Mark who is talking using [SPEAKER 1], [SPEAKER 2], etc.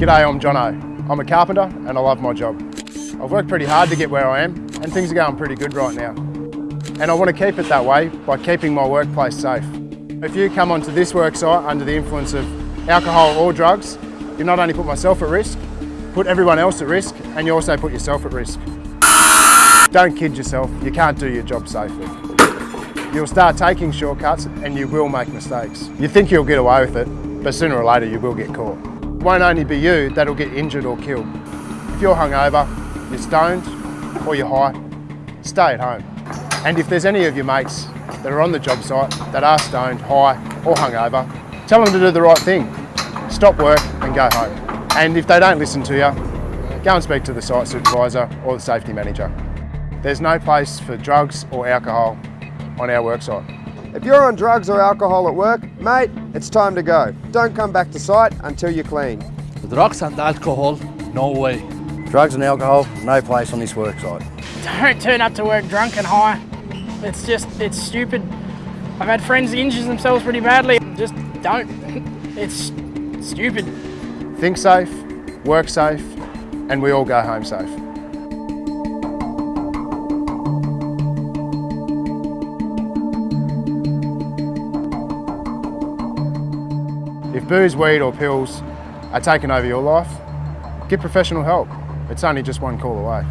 [SPEAKER 1] G'day, I'm Jono. I'm a carpenter and I love my job. I've worked pretty hard to get where I am and things are going pretty good right now. And I want to keep it that way by keeping my workplace safe. If you come onto this work site under the influence of alcohol or drugs, you not only put myself at risk, put everyone else at risk and you also put yourself at risk. Don't kid yourself, you can't do your job safely. You'll start taking shortcuts and you will make mistakes. You think you'll get away with it, but sooner or later you will get caught. It won't only be you that'll get injured or killed. If you're hungover, you're stoned or you're high, stay at home. And if there's any of your mates that are on the job site that are stoned, high or hungover, tell them to do the right thing. Stop work and go home. And if they don't listen to you, go and speak to the site supervisor or the safety manager. There's no place for drugs or alcohol on our worksite.
[SPEAKER 2] If you're on drugs or alcohol at work, mate, it's time to go. Don't come back to site until you're clean.
[SPEAKER 3] Drugs and alcohol, no way.
[SPEAKER 4] Drugs and alcohol, no place on this worksite.
[SPEAKER 5] Don't turn up to work drunk and high. It's just, it's stupid. I've had friends injure themselves pretty badly. Just don't. It's stupid.
[SPEAKER 1] Think safe, work safe, and we all go home safe. If booze, weed or pills are taking over your life, get professional help. It's only just one call away.